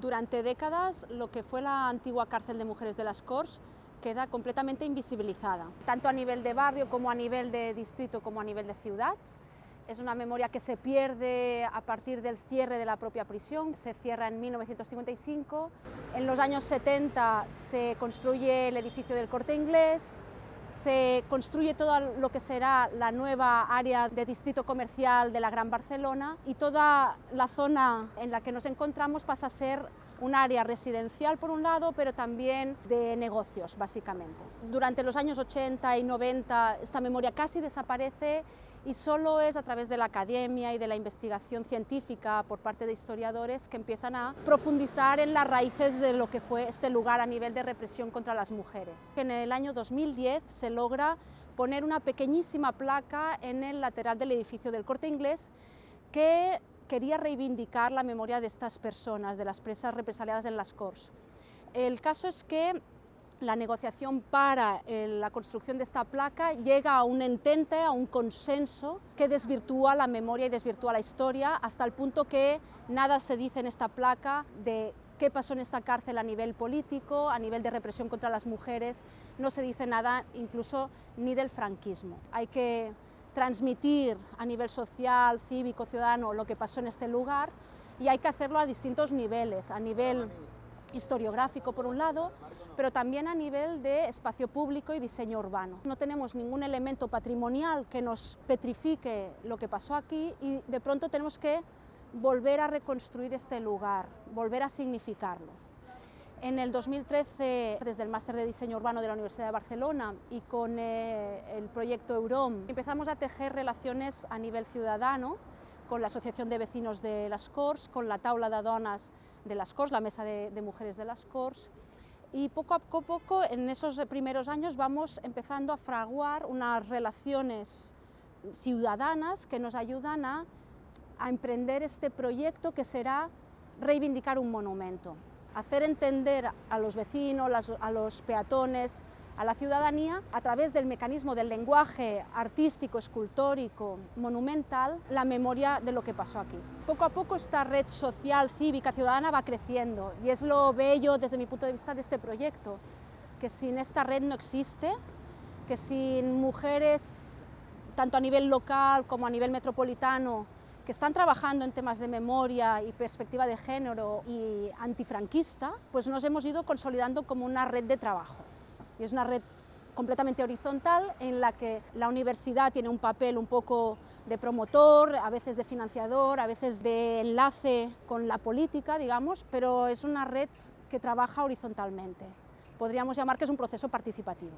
Durante décadas, lo que fue la antigua cárcel de mujeres de las Corts queda completamente invisibilizada, tanto a nivel de barrio como a nivel de distrito como a nivel de ciudad. Es una memoria que se pierde a partir del cierre de la propia prisión, se cierra en 1955. En los años 70 se construye el edificio del Corte Inglés, se construye todo lo que será la nueva área de distrito comercial de la Gran Barcelona y toda la zona en la que nos encontramos pasa a ser un área residencial por un lado, pero también de negocios, básicamente. Durante los años 80 y 90 esta memoria casi desaparece y solo es a través de la academia y de la investigación científica por parte de historiadores que empiezan a profundizar en las raíces de lo que fue este lugar a nivel de represión contra las mujeres. En el año 2010 se logra poner una pequeñísima placa en el lateral del edificio del Corte Inglés que quería reivindicar la memoria de estas personas, de las presas represaliadas en las Corts. El caso es que la negociación para eh, la construcción de esta placa llega a un entente, a un consenso que desvirtúa la memoria y desvirtúa la historia hasta el punto que nada se dice en esta placa de qué pasó en esta cárcel a nivel político, a nivel de represión contra las mujeres, no se dice nada incluso ni del franquismo. Hay que transmitir a nivel social, cívico, ciudadano lo que pasó en este lugar y hay que hacerlo a distintos niveles, a nivel historiográfico por un lado, pero también a nivel de espacio público y diseño urbano. No tenemos ningún elemento patrimonial que nos petrifique lo que pasó aquí y de pronto tenemos que volver a reconstruir este lugar, volver a significarlo. En el 2013, desde el Máster de Diseño Urbano de la Universidad de Barcelona y con eh, el proyecto EUROM, empezamos a tejer relaciones a nivel ciudadano con la Asociación de Vecinos de las Corts, con la Taula de Donas de las Corts, la Mesa de, Mujeres de las Corts, y poco a poco, en esos primeros años, vamos empezando a fraguar unas relaciones ciudadanas que nos ayudan a emprender este proyecto que será reivindicar un monumento hacer entender a los vecinos, a los peatones, a la ciudadanía, a través del mecanismo del lenguaje artístico, escultórico, monumental, la memoria de lo que pasó aquí. Poco a poco esta red social, cívica, ciudadana va creciendo y es lo bello desde mi punto de vista de este proyecto, que sin esta red no existe, que sin mujeres, tanto a nivel local como a nivel metropolitano, que están trabajando en temas de memoria y perspectiva de género y antifranquista, pues nos hemos ido consolidando como una red de trabajo. Y es una red completamente horizontal en la que la universidad tiene un papel un poco de promotor, a veces de financiador, a veces de enlace con la política, digamos, pero es una red que trabaja horizontalmente. Podríamos llamar que es un proceso participativo.